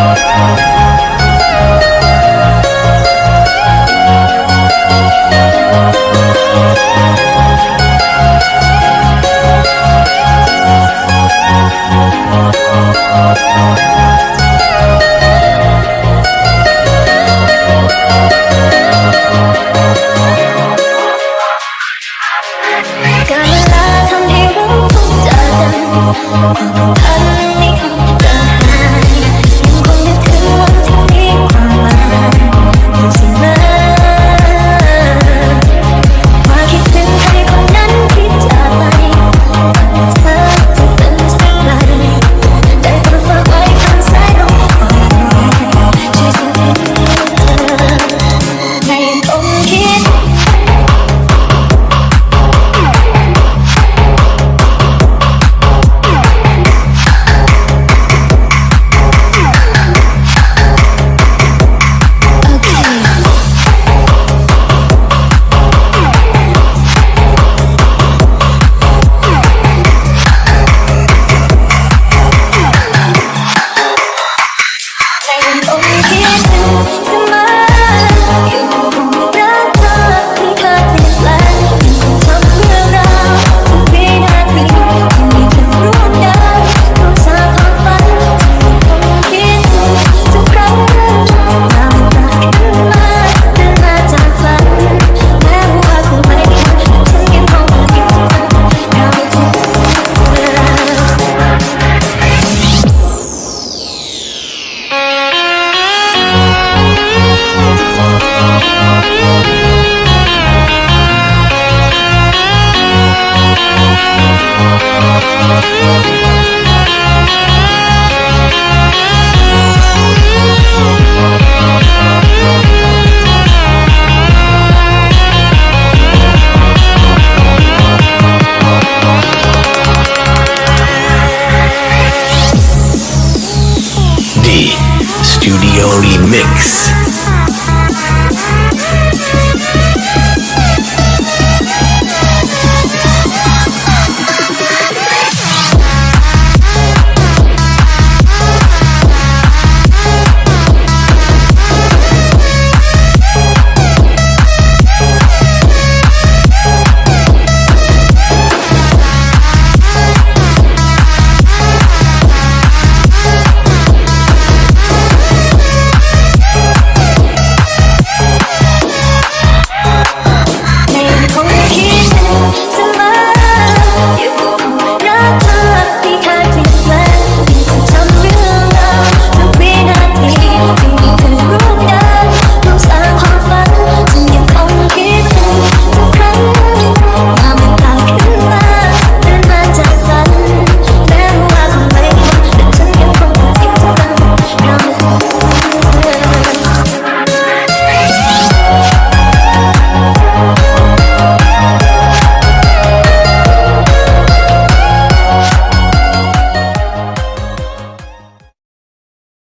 I'm not Oh, Remix.